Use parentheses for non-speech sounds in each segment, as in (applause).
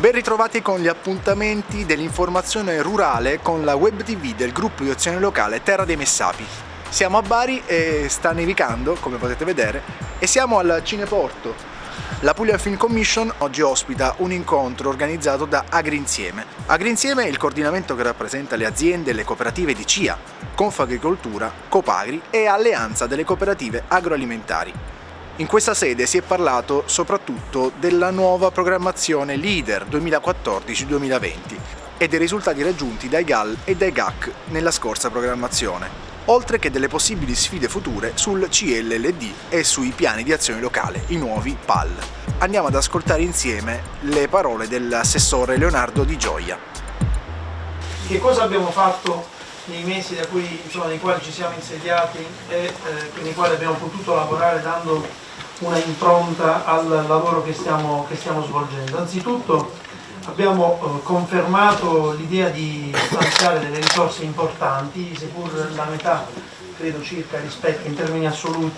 Ben ritrovati con gli appuntamenti dell'informazione rurale con la web tv del gruppo di azione locale Terra dei Messapi. Siamo a Bari e sta nevicando, come potete vedere, e siamo al Cineporto. La Puglia Film Commission oggi ospita un incontro organizzato da Agrinsieme. Agrinsieme è il coordinamento che rappresenta le aziende e le cooperative di CIA, Confagricoltura, Copagri e Alleanza delle cooperative agroalimentari. In questa sede si è parlato soprattutto della nuova programmazione LEADER 2014-2020 e dei risultati raggiunti dai GAL e dai GAC nella scorsa programmazione, oltre che delle possibili sfide future sul CLLD e sui piani di azione locale, i nuovi PAL. Andiamo ad ascoltare insieme le parole dell'assessore Leonardo Di Gioia. Che cosa abbiamo fatto nei mesi cui, insomma, nei quali ci siamo insediati e eh, nei quali abbiamo potuto lavorare dando una impronta al lavoro che stiamo, che stiamo svolgendo. Anzitutto abbiamo eh, confermato l'idea di stanziare delle risorse importanti, seppur la metà, credo circa, rispetto in termini assoluti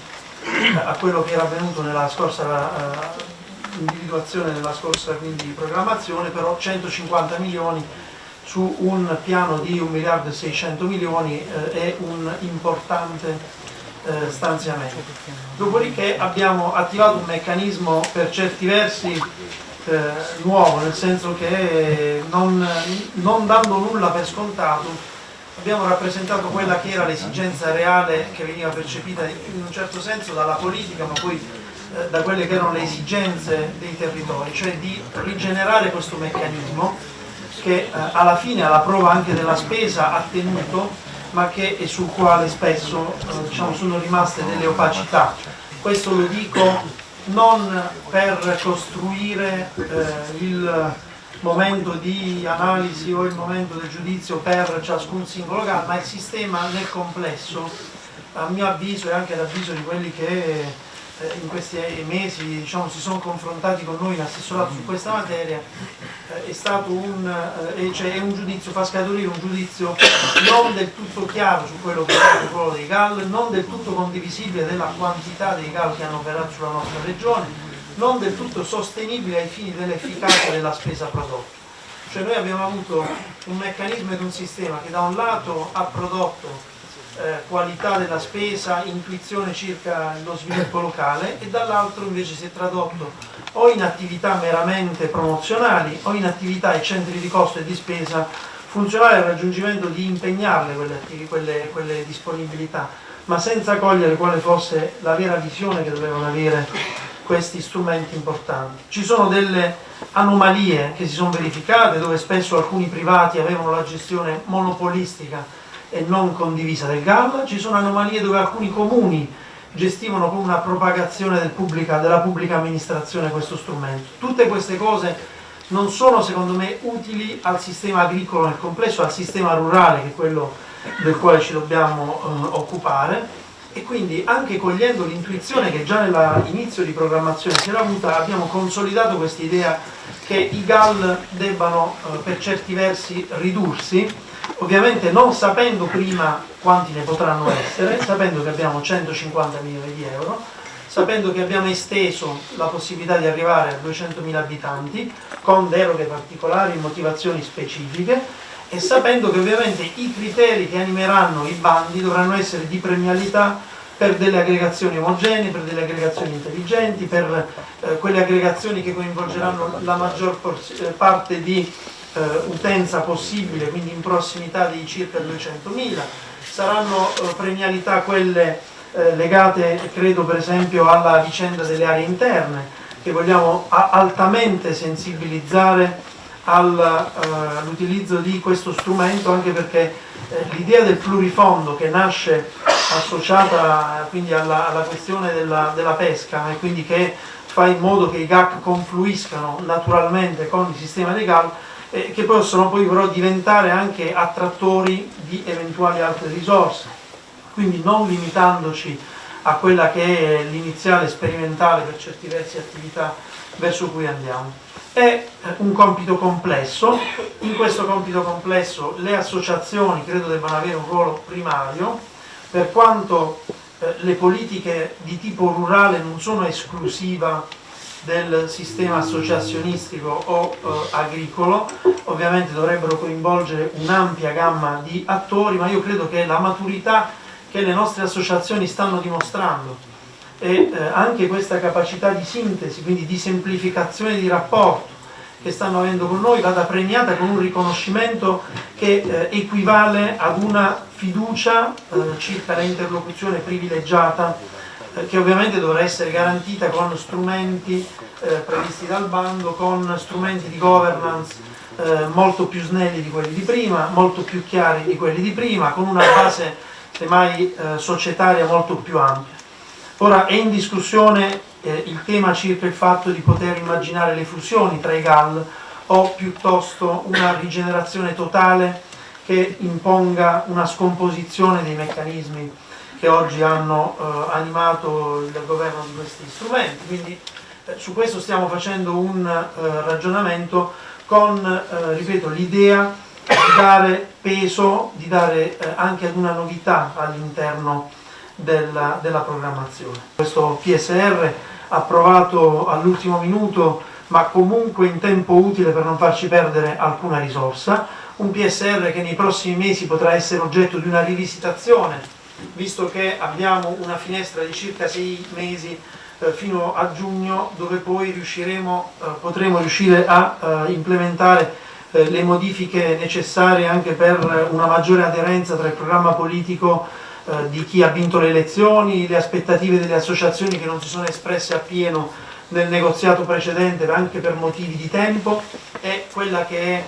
a quello che era avvenuto nella scorsa eh, individuazione della scorsa quindi, programmazione, però 150 milioni su un piano di 1 miliardo e 600 milioni eh, è un importante eh, stanziamento. Dopodiché abbiamo attivato un meccanismo per certi versi eh, nuovo, nel senso che non, non dando nulla per scontato abbiamo rappresentato quella che era l'esigenza reale che veniva percepita in un certo senso dalla politica ma poi eh, da quelle che erano le esigenze dei territori, cioè di rigenerare questo meccanismo che eh, alla fine alla prova anche della spesa ha tenuto ma che, e sul quale spesso eh, diciamo, sono rimaste delle opacità. Questo lo dico non per costruire eh, il momento di analisi o il momento del giudizio per ciascun singolo caso, ma il sistema nel complesso, a mio avviso e anche ad avviso di quelli che eh, in questi mesi diciamo, si sono confrontati con noi in assessorato su questa materia eh, è stato un, eh, cioè, un, giudizio, fa scaturire un giudizio non del tutto chiaro su quello che è il ruolo dei GAL, non del tutto condivisibile della quantità dei GAL che hanno operato sulla nostra regione, non del tutto sostenibile ai fini dell'efficacia della spesa prodotta. Cioè noi abbiamo avuto un meccanismo ed un sistema che da un lato ha prodotto eh, qualità della spesa, intuizione circa lo sviluppo locale e dall'altro invece si è tradotto o in attività meramente promozionali o in attività e centri di costo e di spesa funzionali al raggiungimento di impegnarle quelle, quelle, quelle disponibilità, ma senza cogliere quale fosse la vera visione che dovevano avere questi strumenti importanti. Ci sono delle anomalie che si sono verificate dove spesso alcuni privati avevano la gestione monopolistica e non condivisa del GAL, ci sono anomalie dove alcuni comuni gestivano con una propagazione del pubblica, della pubblica amministrazione questo strumento. Tutte queste cose non sono secondo me utili al sistema agricolo nel complesso, al sistema rurale che è quello del quale ci dobbiamo eh, occupare e quindi anche cogliendo l'intuizione che già nell'inizio di programmazione si era avuta abbiamo consolidato questa idea che i GAL debbano eh, per certi versi ridursi ovviamente non sapendo prima quanti ne potranno essere, sapendo che abbiamo 150 milioni di euro, sapendo che abbiamo esteso la possibilità di arrivare a 200.000 abitanti con deroghe particolari, motivazioni specifiche e sapendo che ovviamente i criteri che animeranno i bandi dovranno essere di premialità per delle aggregazioni omogenee, per delle aggregazioni intelligenti, per eh, quelle aggregazioni che coinvolgeranno la maggior eh, parte di eh, utenza possibile, quindi in prossimità di circa 200.000, saranno eh, premialità quelle eh, legate credo per esempio alla vicenda delle aree interne che vogliamo altamente sensibilizzare all'utilizzo di questo strumento anche perché eh, l'idea del plurifondo che nasce associata quindi alla, alla questione della, della, pesca e quindi che fa in modo che i GAC confluiscano naturalmente con il sistema dei GAL eh, che possono poi però diventare anche attrattori di eventuali altre risorse, quindi non limitandoci a quella che è l'iniziale sperimentale per certi versi attività verso cui andiamo. È eh, un compito complesso, in questo compito complesso le associazioni credo debbano avere un ruolo primario, per quanto eh, le politiche di tipo rurale non sono esclusiva del sistema associazionistico o eh, agricolo, ovviamente dovrebbero coinvolgere un'ampia gamma di attori, ma io credo che la maturità che le nostre associazioni stanno dimostrando e eh, anche questa capacità di sintesi, quindi di semplificazione di rapporto che stanno avendo con noi vada premiata con un riconoscimento che eh, equivale ad una fiducia eh, circa l'interlocuzione privilegiata che ovviamente dovrà essere garantita con strumenti eh, previsti dal bando, con strumenti di governance eh, molto più snelli di quelli di prima, molto più chiari di quelli di prima, con una base semmai eh, societaria molto più ampia. Ora è in discussione eh, il tema circa il fatto di poter immaginare le fusioni tra i GAL o piuttosto una rigenerazione totale che imponga una scomposizione dei meccanismi che oggi hanno eh, animato il governo di questi strumenti. Quindi eh, su questo stiamo facendo un eh, ragionamento con, eh, ripeto, l'idea di dare peso, di dare eh, anche ad una novità all'interno della, della programmazione. Questo PSR approvato all'ultimo minuto ma comunque in tempo utile per non farci perdere alcuna risorsa, un PSR che nei prossimi mesi potrà essere oggetto di una rivisitazione visto che abbiamo una finestra di circa sei mesi eh, fino a giugno dove poi riusciremo, eh, potremo riuscire a eh, implementare le modifiche necessarie anche per una maggiore aderenza tra il programma politico di chi ha vinto le elezioni, le aspettative delle associazioni che non si sono espresse appieno nel negoziato precedente anche per motivi di tempo e quella che è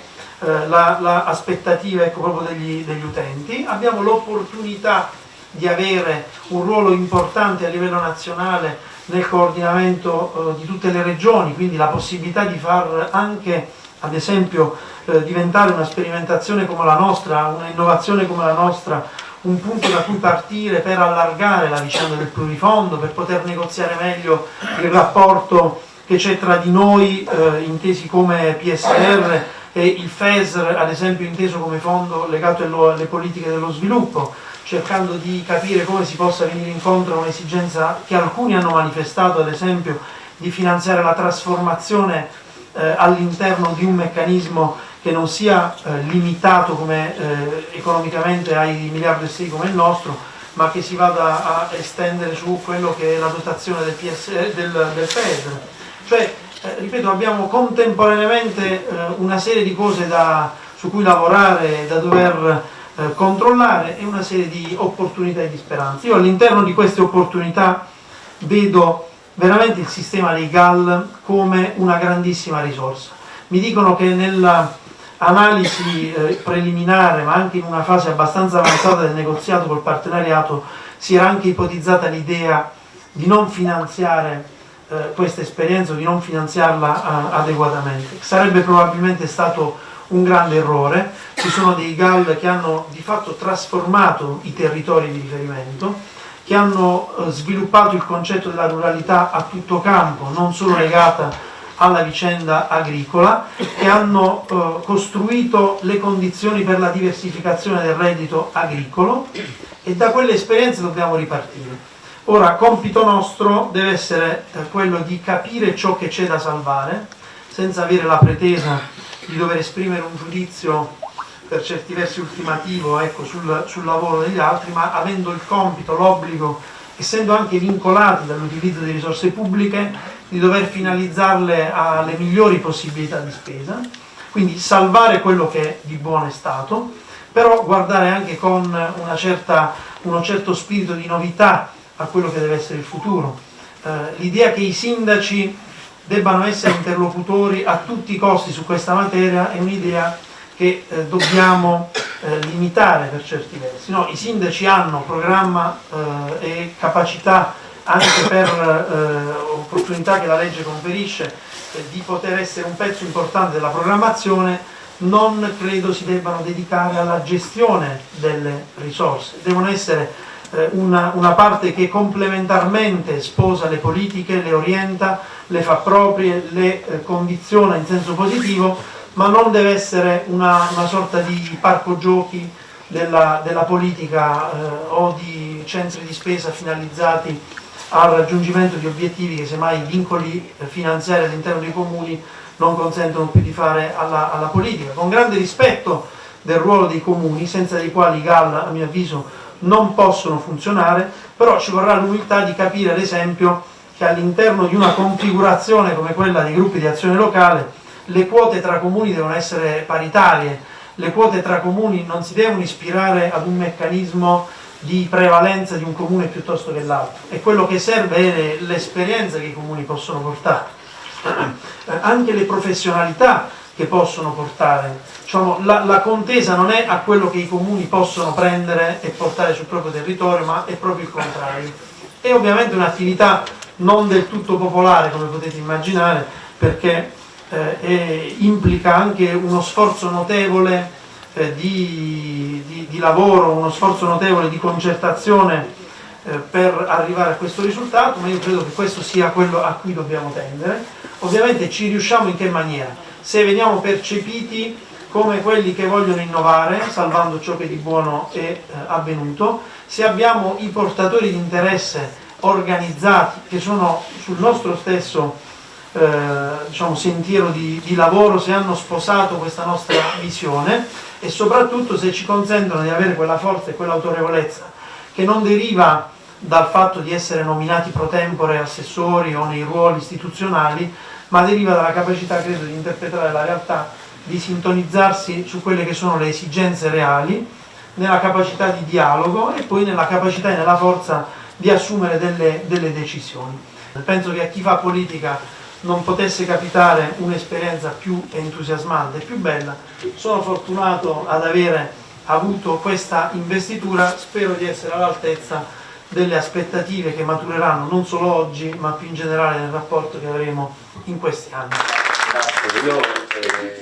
l'aspettativa la, ecco, proprio degli, degli utenti. Abbiamo l'opportunità di avere un ruolo importante a livello nazionale nel coordinamento eh, di tutte le regioni, quindi la possibilità di far anche, ad esempio, eh, diventare una sperimentazione come la nostra, una innovazione come la nostra, un punto da cui partire per allargare la vicenda del plurifondo, per poter negoziare meglio il rapporto che c'è tra di noi, eh, intesi come PSR, e il FESR, ad esempio, inteso come fondo legato alle politiche dello sviluppo cercando di capire come si possa venire incontro a un'esigenza che alcuni hanno manifestato, ad esempio di finanziare la trasformazione eh, all'interno di un meccanismo che non sia eh, limitato come, eh, economicamente ai miliardi e sei come il nostro, ma che si vada a estendere su quello che è la dotazione del, PS, del, del FED. Cioè, eh, ripeto, abbiamo contemporaneamente eh, una serie di cose da, su cui lavorare, da dover eh, controllare e una serie di opportunità e di speranze. Io all'interno di queste opportunità vedo veramente il sistema dei GAL come una grandissima risorsa. Mi dicono che nell'analisi eh, preliminare, ma anche in una fase abbastanza avanzata del negoziato col partenariato, si era anche ipotizzata l'idea di non finanziare eh, questa esperienza o di non finanziarla adeguatamente. Sarebbe probabilmente stato un grande errore, ci sono dei GAL che hanno di fatto trasformato i territori di riferimento, che hanno eh, sviluppato il concetto della ruralità a tutto campo, non solo legata alla vicenda agricola, che hanno eh, costruito le condizioni per la diversificazione del reddito agricolo e da quelle esperienze dobbiamo ripartire. Ora, compito nostro deve essere eh, quello di capire ciò che c'è da salvare, senza avere la pretesa di dover esprimere un giudizio per certi versi ultimativo ecco, sul, sul, lavoro degli altri, ma avendo il compito, l'obbligo, essendo anche vincolati dall'utilizzo di risorse pubbliche, di dover finalizzarle alle migliori possibilità di spesa, quindi salvare quello che di buono è stato, però guardare anche con certa, uno certo spirito di novità a quello che deve essere il futuro. Eh, l'idea che i sindaci debbano essere interlocutori a tutti i costi su questa materia è un'idea che eh, dobbiamo eh, limitare per certi versi. No, I sindaci hanno programma eh, e capacità anche per eh, opportunità che la legge conferisce eh, di poter essere un pezzo importante della programmazione, non credo si debbano dedicare alla gestione delle risorse, devono essere una, una parte che complementarmente sposa le politiche, le orienta, le fa proprie, le eh, condiziona in senso positivo, ma non deve essere una, una sorta di parco giochi della, della politica eh, o di centri di spesa finalizzati al raggiungimento di obiettivi che semmai i vincoli finanziari all'interno dei comuni non consentono più di fare alla, alla politica, con grande rispetto del ruolo dei comuni, senza i quali i GAL a mio avviso non possono funzionare, però ci vorrà l'umiltà di capire ad esempio che all'interno di una configurazione come quella dei gruppi di azione locale le quote tra comuni devono essere paritarie, le quote tra comuni non si devono ispirare ad un meccanismo di prevalenza di un comune piuttosto che l'altro. E quello che serve è l'esperienza che i comuni possono portare, (clears throat) anche le professionalità che possono portare. Diciamo, la, la, contesa non è a quello che i comuni possono prendere e portare sul proprio territorio, ma è proprio il contrario. È ovviamente un'attività non del tutto popolare, come potete immaginare, perché eh, è, implica anche uno sforzo notevole eh, di, di, di, lavoro, uno sforzo notevole di concertazione eh, per arrivare a questo risultato, ma io credo che questo sia quello a cui dobbiamo tendere. Ovviamente ci riusciamo in che maniera? Se veniamo percepiti come quelli che vogliono innovare, salvando ciò che di buono è eh, avvenuto, se abbiamo i portatori di interesse organizzati che sono sul nostro stesso eh, diciamo, sentiero di, di lavoro, se hanno sposato questa nostra visione e soprattutto se ci consentono di avere quella forza e quell'autorevolezza che non deriva dal fatto di essere nominati pro tempore assessori o nei ruoli istituzionali, ma deriva dalla capacità, credo, di interpretare la realtà, di sintonizzarsi su quelle che sono le esigenze reali, nella capacità di dialogo e poi nella capacità e nella forza di assumere delle, delle decisioni. Penso che a chi fa politica non potesse capitare un'esperienza più entusiasmante e più bella. Sono fortunato ad avere avuto questa investitura, spero di essere all'altezza delle aspettative che matureranno non solo oggi ma più in generale nel rapporto che avremo in questi anni. Io, eh,